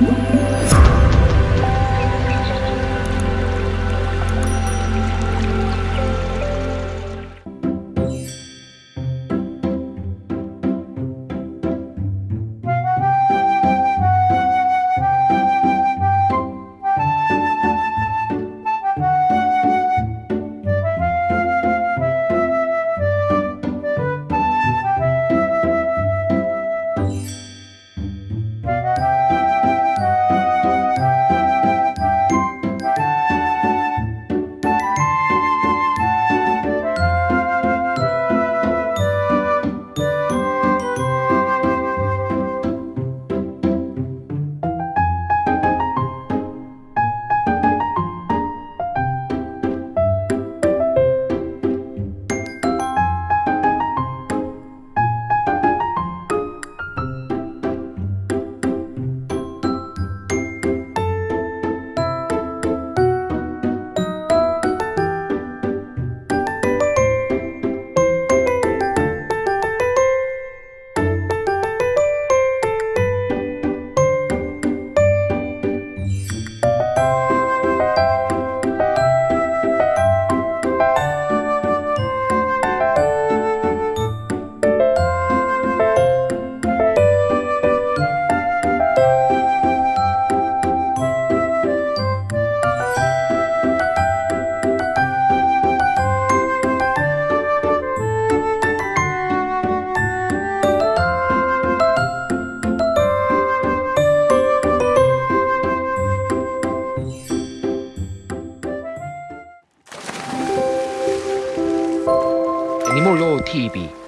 Woo! 咪咪聊 TV。